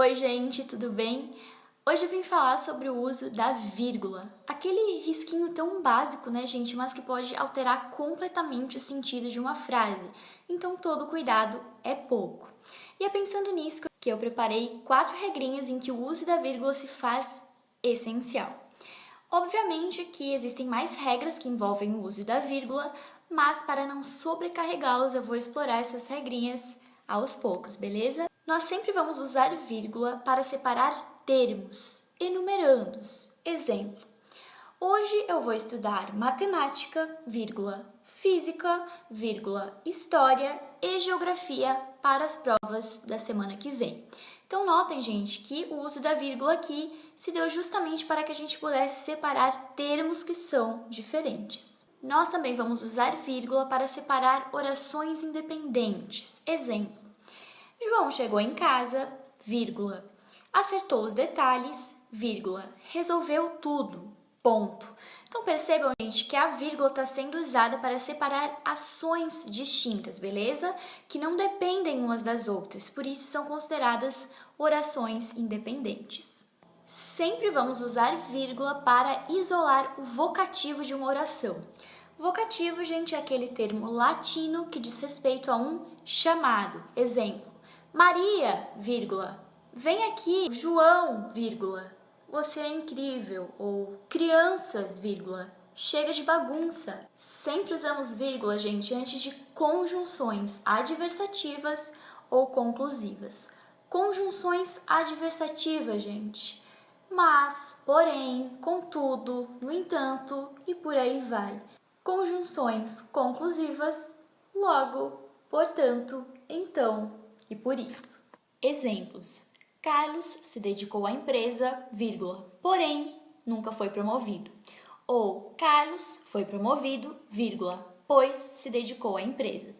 Oi, gente, tudo bem? Hoje eu vim falar sobre o uso da vírgula, aquele risquinho tão básico, né, gente, mas que pode alterar completamente o sentido de uma frase. Então, todo cuidado é pouco. E é pensando nisso que eu preparei quatro regrinhas em que o uso da vírgula se faz essencial. Obviamente que existem mais regras que envolvem o uso da vírgula, mas para não sobrecarregá-los eu vou explorar essas regrinhas aos poucos, beleza? Nós sempre vamos usar vírgula para separar termos, enumerando-os. Exemplo, hoje eu vou estudar matemática, vírgula, física, vírgula, história e geografia para as provas da semana que vem. Então notem, gente, que o uso da vírgula aqui se deu justamente para que a gente pudesse separar termos que são diferentes. Nós também vamos usar vírgula para separar orações independentes. Exemplo, João chegou em casa, vírgula, acertou os detalhes, vírgula, resolveu tudo, ponto. Então percebam, gente, que a vírgula está sendo usada para separar ações distintas, beleza? Que não dependem umas das outras, por isso são consideradas orações independentes. Sempre vamos usar vírgula para isolar o vocativo de uma oração. Vocativo, gente, é aquele termo latino que diz respeito a um chamado. Exemplo, Maria, vírgula, vem aqui, João, vírgula, você é incrível, ou crianças, vírgula, chega de bagunça. Sempre usamos vírgula, gente, antes de conjunções adversativas ou conclusivas. Conjunções adversativas, gente. Mas, porém, contudo, no entanto e por aí vai. Conjunções conclusivas, logo, portanto, então e por isso. Exemplos. Carlos se dedicou à empresa, vírgula, porém nunca foi promovido. Ou Carlos foi promovido, vírgula, pois se dedicou à empresa.